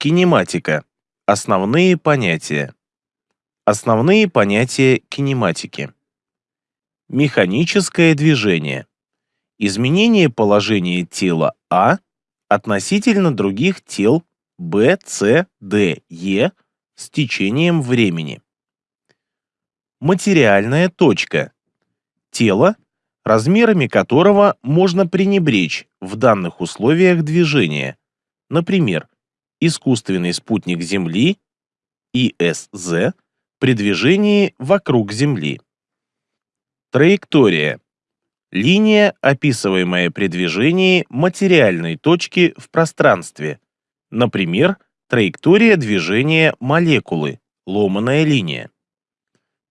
Кинематика. Основные понятия. Основные понятия кинематики. Механическое движение. Изменение положения тела А относительно других тел Б, С, Д, Е с течением времени. Материальная точка. Тело, размерами которого можно пренебречь в данных условиях движения. Например, искусственный спутник Земли ИСЗ при движении вокруг Земли. Траектория. Линия, описываемая при движении материальной точки в пространстве. Например, траектория движения молекулы, ломаная линия.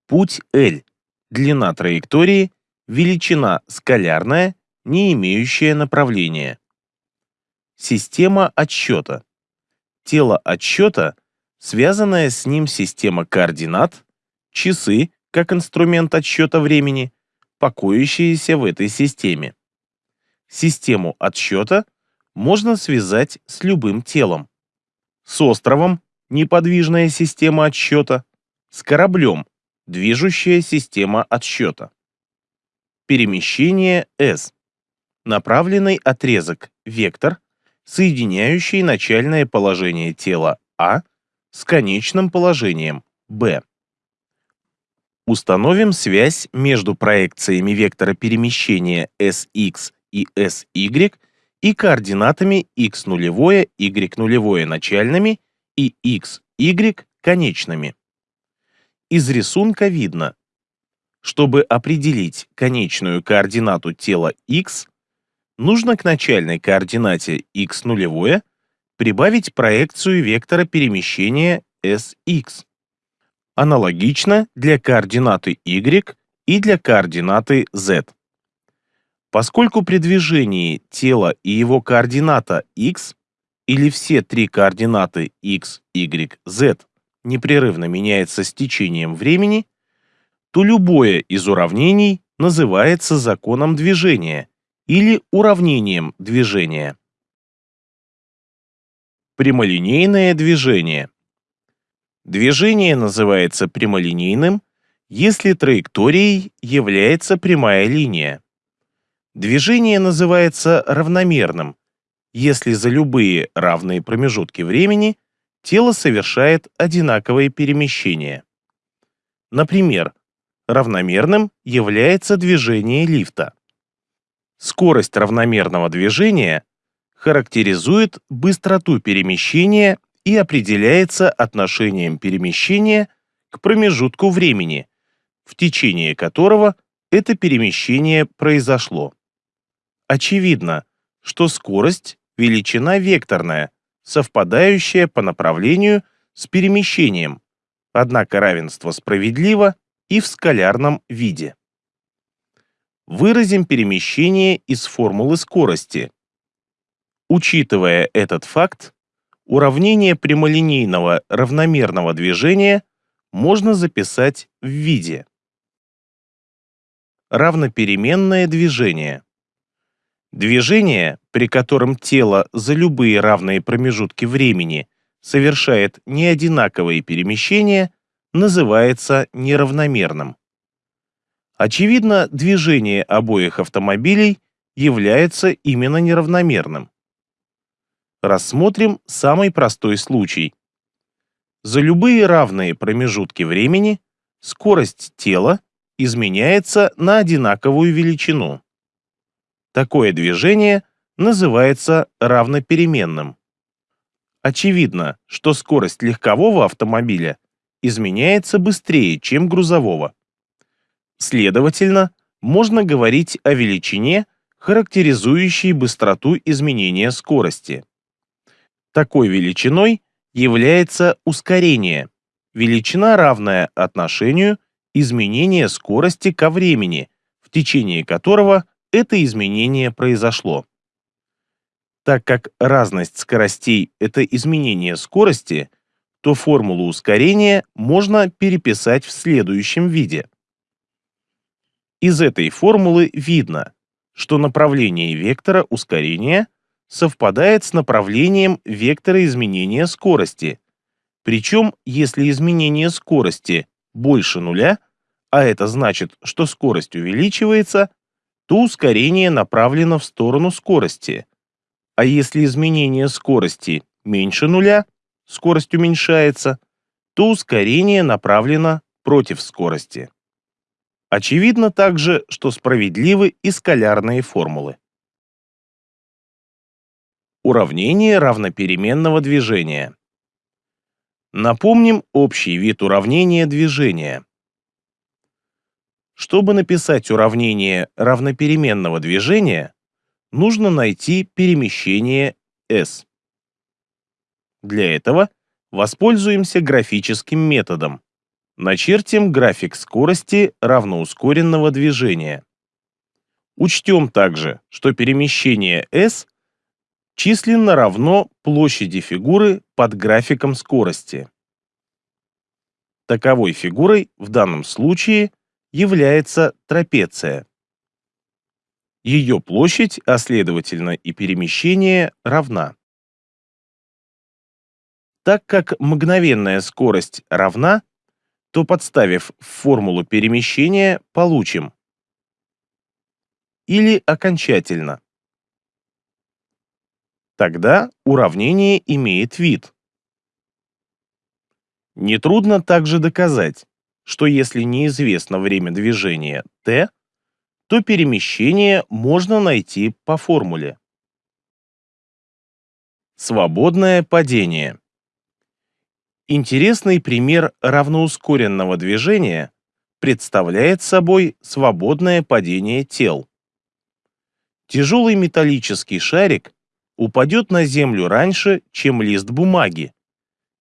Путь L. Длина траектории, величина скалярная, не имеющая направления. Система отсчета. Тело отсчета, связанная с ним система координат, часы, как инструмент отсчета времени, покоящиеся в этой системе. Систему отсчета можно связать с любым телом. С островом – неподвижная система отсчета, с кораблем – движущая система отсчета. Перемещение S. Направленный отрезок, вектор, соединяющий начальное положение тела А с конечным положением Б. Установим связь между проекциями вектора перемещения SX и SY и координатами x нулевое, y нулевое начальными и x, y конечными. Из рисунка видно, чтобы определить конечную координату тела x, нужно к начальной координате x нулевое прибавить проекцию вектора перемещения sx. Аналогично для координаты y и для координаты z. Поскольку при движении тела и его координата x или все три координаты x, y, z непрерывно меняется с течением времени, то любое из уравнений называется законом движения или уравнением движения. Прямолинейное движение. Движение называется прямолинейным, если траекторией является прямая линия. Движение называется равномерным, если за любые равные промежутки времени тело совершает одинаковые перемещения. Например, равномерным является движение лифта. Скорость равномерного движения характеризует быстроту перемещения и определяется отношением перемещения к промежутку времени, в течение которого это перемещение произошло. Очевидно, что скорость – величина векторная, совпадающая по направлению с перемещением, однако равенство справедливо и в скалярном виде. Выразим перемещение из формулы скорости. Учитывая этот факт, уравнение прямолинейного равномерного движения можно записать в виде равнопеременное движение. Движение, при котором тело за любые равные промежутки времени совершает неодинаковые перемещения, называется неравномерным. Очевидно, движение обоих автомобилей является именно неравномерным. Рассмотрим самый простой случай. За любые равные промежутки времени скорость тела изменяется на одинаковую величину. Такое движение называется равнопеременным. Очевидно, что скорость легкового автомобиля изменяется быстрее, чем грузового. Следовательно, можно говорить о величине, характеризующей быстроту изменения скорости. Такой величиной является ускорение, величина, равная отношению изменения скорости ко времени, в течение которого это изменение произошло. Так как разность скоростей — это изменение скорости, то формулу ускорения можно переписать в следующем виде. Из этой формулы видно, что направление вектора ускорения совпадает с направлением вектора изменения скорости. Причем, если изменение скорости больше нуля, а это значит, что скорость увеличивается, то ускорение направлено в сторону скорости. А если изменение скорости меньше нуля, скорость уменьшается, то ускорение направлено против скорости. Очевидно также, что справедливы и скалярные формулы. Уравнение равнопеременного движения. Напомним общий вид уравнения движения. Чтобы написать уравнение равнопеременного движения, нужно найти перемещение s. Для этого воспользуемся графическим методом. Начертим график скорости равноускоренного движения. Учтем также, что перемещение s численно равно площади фигуры под графиком скорости. Таковой фигурой в данном случае является трапеция. Ее площадь, а следовательно и перемещение, равна. Так как мгновенная скорость равна, то подставив формулу перемещения, получим или окончательно. Тогда уравнение имеет вид. Нетрудно также доказать, что если неизвестно время движения t, то перемещение можно найти по формуле. Свободное падение. Интересный пример равноускоренного движения представляет собой свободное падение тел. Тяжелый металлический шарик упадет на землю раньше, чем лист бумаги,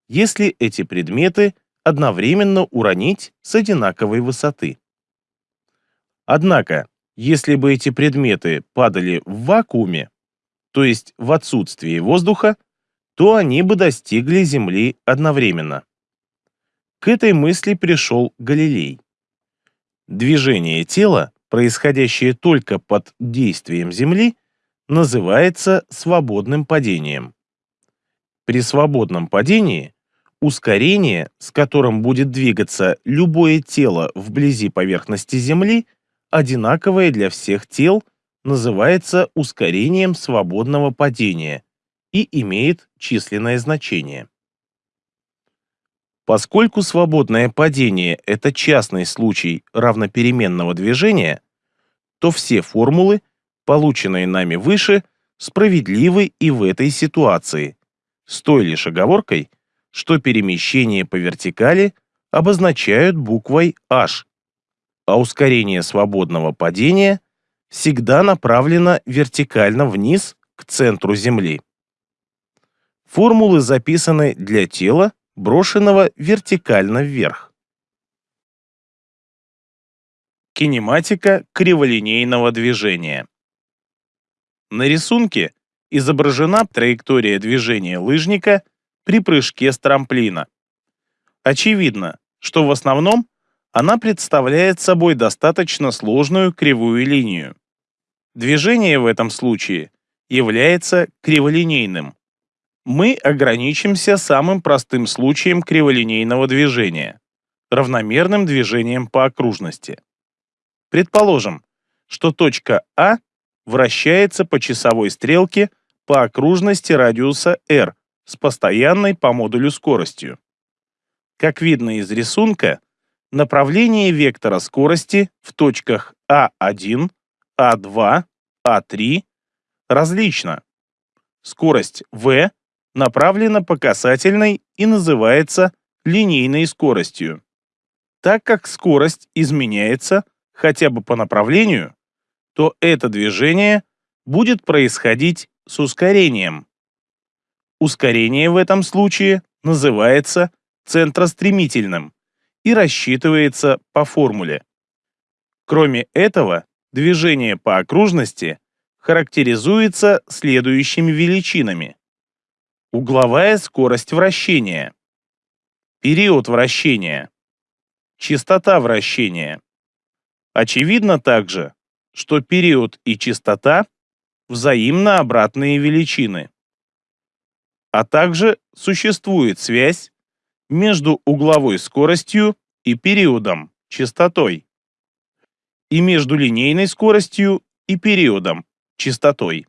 если эти предметы – одновременно уронить с одинаковой высоты. Однако, если бы эти предметы падали в вакууме, то есть в отсутствии воздуха, то они бы достигли Земли одновременно. К этой мысли пришел Галилей. Движение тела, происходящее только под действием Земли, называется свободным падением. При свободном падении Ускорение, с которым будет двигаться любое тело вблизи поверхности Земли, одинаковое для всех тел, называется ускорением свободного падения и имеет численное значение. Поскольку свободное падение – это частный случай равнопеременного движения, то все формулы, полученные нами выше, справедливы и в этой ситуации, с той лишь оговоркой, что перемещение по вертикали обозначают буквой H, а ускорение свободного падения всегда направлено вертикально вниз к центру Земли. Формулы записаны для тела, брошенного вертикально вверх. Кинематика криволинейного движения. На рисунке изображена траектория движения лыжника – при прыжке с трамплина. Очевидно, что в основном она представляет собой достаточно сложную кривую линию. Движение в этом случае является криволинейным. Мы ограничимся самым простым случаем криволинейного движения – равномерным движением по окружности. Предположим, что точка А вращается по часовой стрелке по окружности радиуса r с постоянной по модулю скоростью. Как видно из рисунка, направление вектора скорости в точках А1, А2, А3 различно. Скорость v направлена по касательной и называется линейной скоростью. Так как скорость изменяется хотя бы по направлению, то это движение будет происходить с ускорением. Ускорение в этом случае называется центростремительным и рассчитывается по формуле. Кроме этого, движение по окружности характеризуется следующими величинами. Угловая скорость вращения, период вращения, частота вращения. Очевидно также, что период и частота взаимно обратные величины. А также существует связь между угловой скоростью и периодом, частотой, и между линейной скоростью и периодом, частотой.